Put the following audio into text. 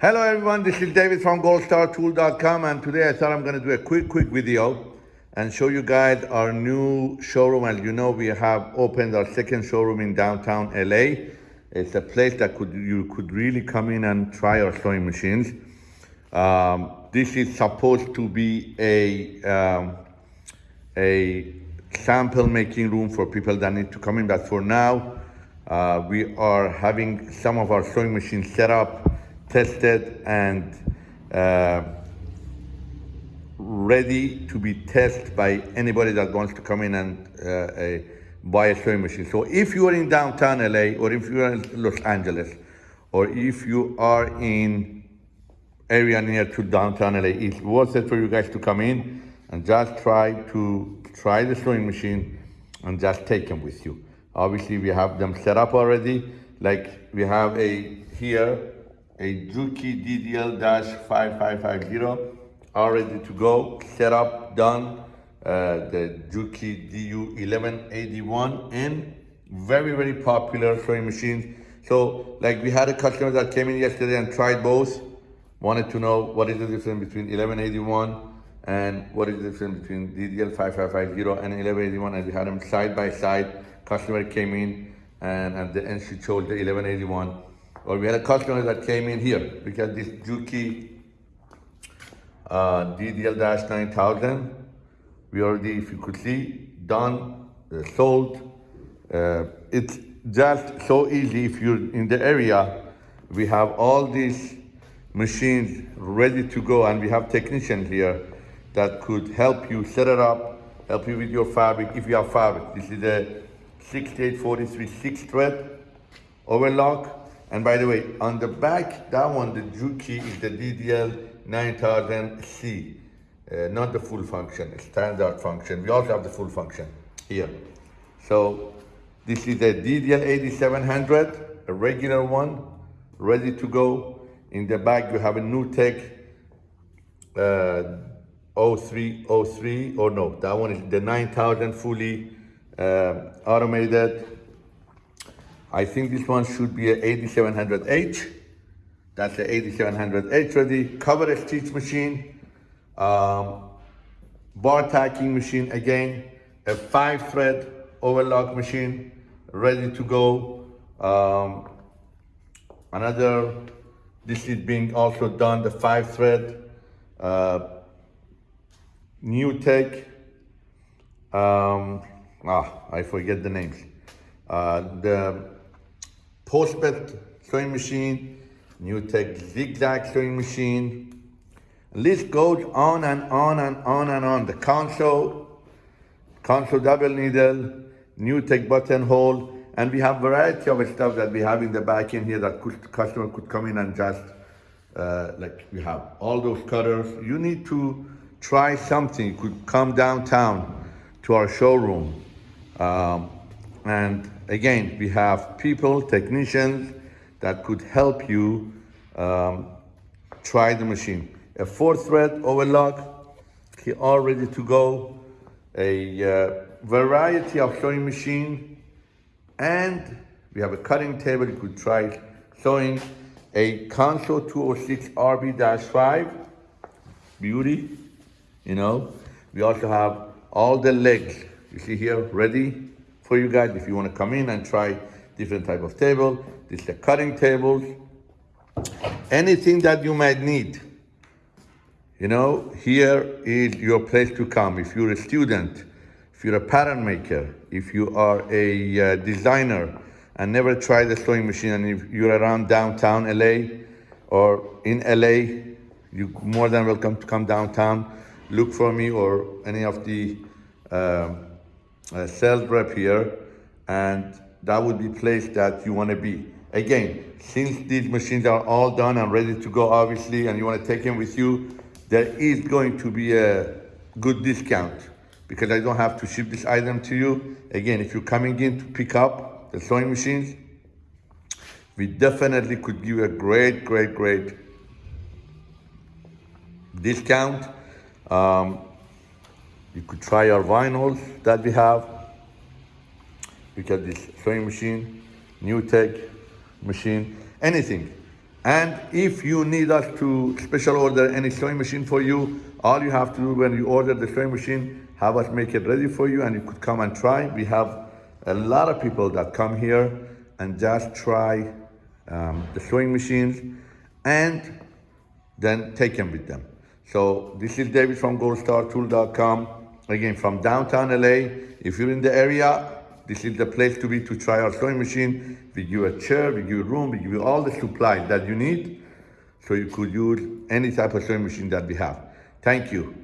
Hello everyone, this is David from goldstartool.com and today I thought I'm gonna do a quick, quick video and show you guys our new showroom. As you know, we have opened our second showroom in downtown LA. It's a place that could you could really come in and try our sewing machines. Um, this is supposed to be a, um, a sample making room for people that need to come in, but for now, uh, we are having some of our sewing machines set up, tested, and uh, ready to be tested by anybody that wants to come in and uh, buy a sewing machine. So if you are in downtown LA, or if you are in Los Angeles, or if you are in area near to downtown LA, it's worth it for you guys to come in and just try to try the sewing machine and just take them with you. Obviously, we have them set up already. Like we have a here, a Juki DDL-5550, all ready to go, set up, done. Uh, the Juki DU1181 and very, very popular sewing machines. So like we had a customer that came in yesterday and tried both, wanted to know what is the difference between 1181 and what is the difference between DDL5550 and 1181 and we had them side by side. Customer came in and at the end she chose the 1181. Or we had a customer that came in here because this Juki uh, DDL-9000, we already, if you could see, done, uh, sold. Uh, it's just so easy if you're in the area. We have all these machines ready to go and we have technicians here that could help you set it up, help you with your fabric, if you have fabric. This is a 6843 six thread overlock. And by the way, on the back, that one, the Juki is the DDL 9000C, uh, not the full function, standard function. We also have the full function here. So this is a DDL 8700, a regular one, ready to go. In the back, you have a NewTek uh, 0303, or no, that one is the 9000 fully uh, automated. I think this one should be a 8700H. That's the 8700H ready. Cover stitch machine. Um, bar tacking machine again. A five thread overlock machine ready to go. Um, another, this is being also done, the five thread. Uh, NewTek. Um, ah, I forget the names. Uh, the Postbed sewing machine, NewTek zigzag sewing machine. List goes on and on and on and on. The Consew, Consew double needle, new NewTek buttonhole, and we have variety of stuff that we have in the back end here that could, customer could come in and just, uh, like we have all those cutters. You need to try something. You could come downtown to our showroom. Um, and again, we have people, technicians that could help you um, try the machine. A four thread overlock, all ready to go. A uh, variety of sewing machine. And we have a cutting table, you could try sewing. A Consew 206 RB-5, beauty, you know. We also have all the legs, you see here, ready for you guys if you want to come in and try different type of table. This is the cutting tables. Anything that you might need, you know, here is your place to come. If you're a student, if you're a pattern maker, if you are a uh, designer and never tried a sewing machine and if you're around downtown LA or in LA, you're more than welcome to come downtown. Look for me or any of the uh, uh, sales rep here and that would be place that you want to be. Again, since these machines are all done and ready to go, obviously, and you want to take them with you, there is going to be a good discount because I don't have to ship this item to you. Again, if you're coming in to pick up the sewing machines, we definitely could give you a great, great, great discount. Um, you could try our vinyls that we have. We got this sewing machine, NewTek machine, anything. And if you need us to special order any sewing machine for you, all you have to do when you order the sewing machine, have us make it ready for you and you could come and try. We have a lot of people that come here and just try um, the sewing machines and then take them with them. So this is David from goldstartool.com. Again, from downtown LA. If you're in the area, this is the place to be to try our sewing machine. We give you a chair, we give you room, we give you all the supplies that you need. So you could use any type of sewing machine that we have. Thank you.